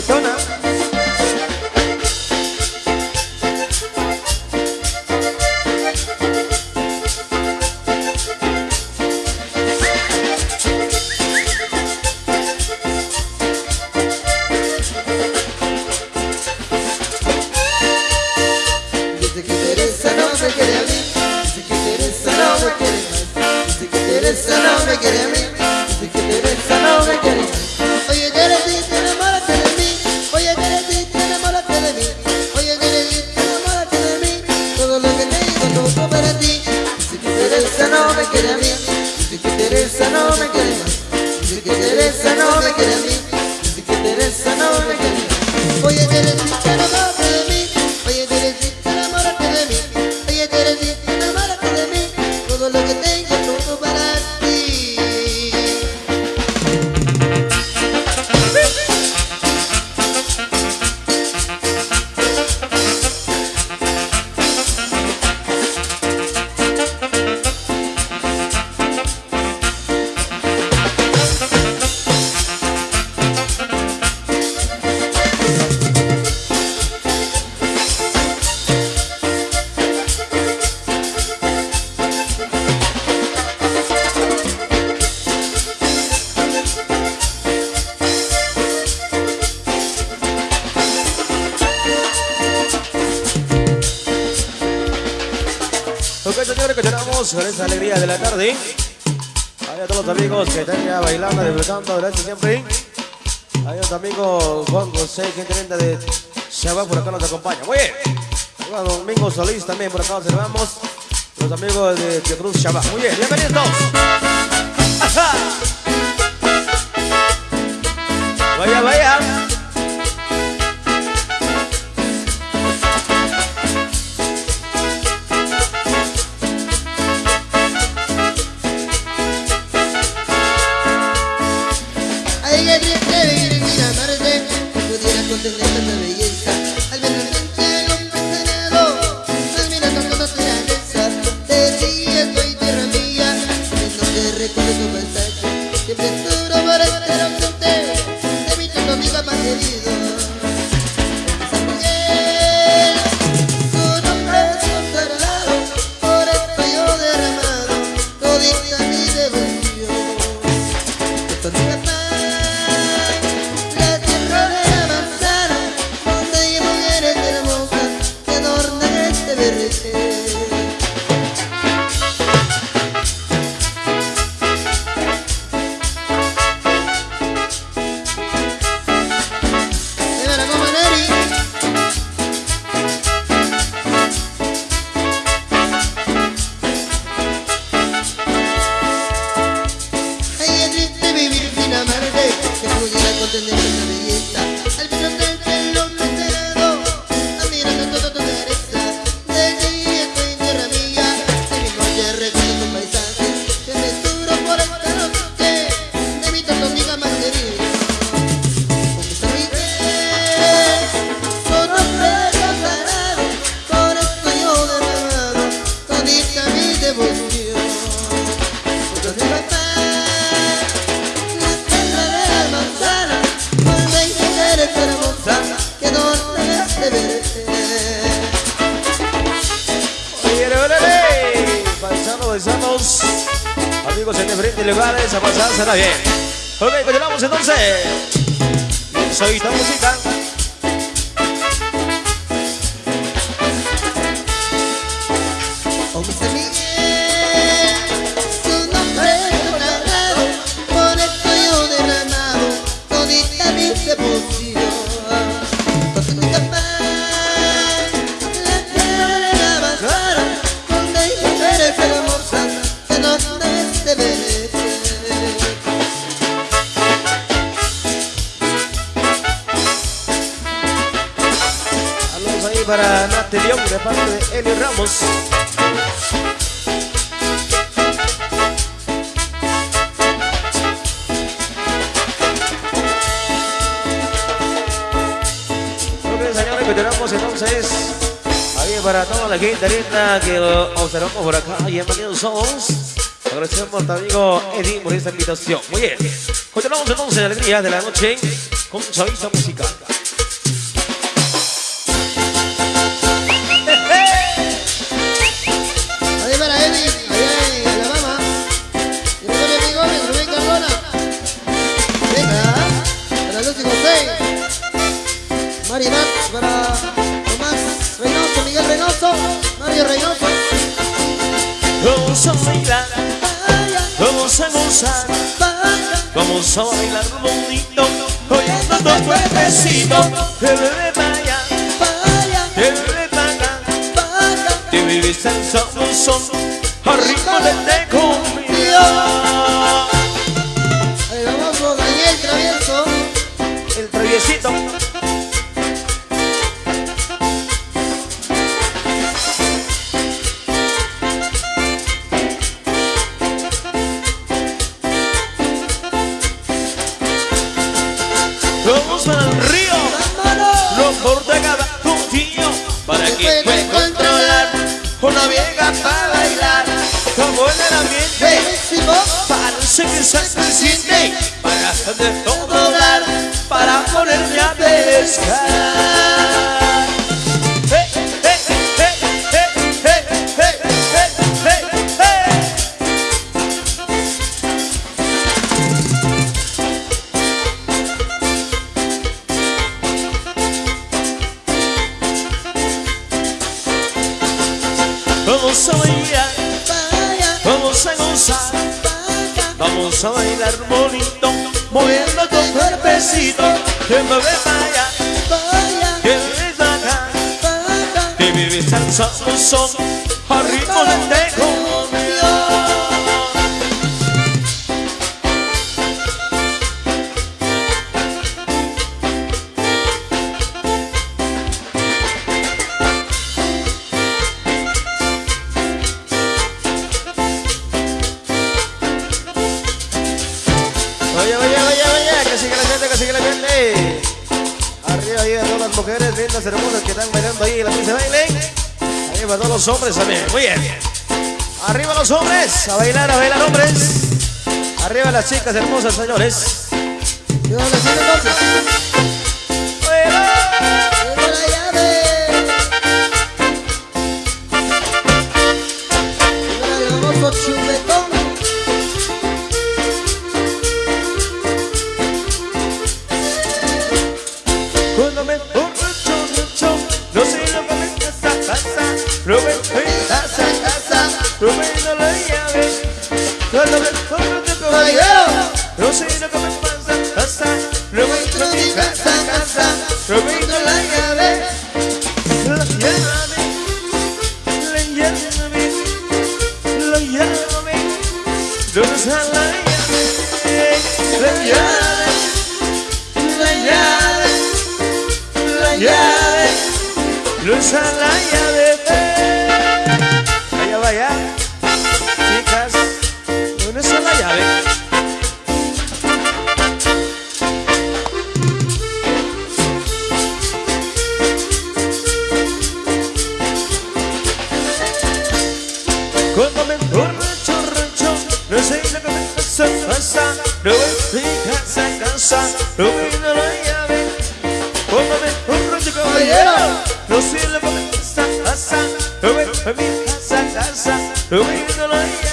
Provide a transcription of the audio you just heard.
tetona Señores, continuamos con esta alegría de la tarde. Hay a todos los amigos que están ya bailando, disfrutando, gracias siempre. Hay otro amigo Juan José, que intendente de Shabbat, por acá nos acompaña. Muy bien. Juan Domingo Solís también por acá observamos. Los amigos de Cruz Shabbat. Muy bien, bienvenidos. Vaya, vaya. Amigos en diferentes lugares, a pasar será bien. Ok, continuamos entonces. Soy esta música. Para Nati León de parte de Eli Ramos. Ok, señores, continuamos entonces. Ahí para toda la gente linda que observamos por acá. Bienvenidos somos. Agradecemos a tu amigo Eddie por esta invitación. Muy bien. Continuamos entonces en alegría de la noche con Chavista Musical. Vamos a gozar, vamos a bailar bonito, oyendo tu cuerpecito. Te bebé vaya, te bebé vaya, te vivís en son, son, a ritmo de te conmigo. Ahí vamos, Daniel Travieso. El traviesito. Río, lo corta cada tío para que pueda controlar una vieja para bailar, como en el ambiente. Parece que se siente para de todo dar, para ponerme a pescar. Vamos a gozar, vamos a bailar bonito, moviendo tu cuerpecito, que me ve para allá, que me acá, vaya. que vive salsa son, a ritmo de gente. Arriba todas las mujeres lindas, hermosas que están bailando ahí en la pista de baile. Arriba todos los hombres también, muy bien. Arriba los hombres, a bailar, a bailar hombres. Arriba las chicas hermosas, señores. Y casa, casa, Roberto la llave. Cuando me borracho, Caballero. no sé lo que me pasa, pasa, Roberto y casa, casa, Roberto la llave. La llave, la llave, la llave, ¿dónde está la llave? La llave, la llave la llave, la llave. No voy a mi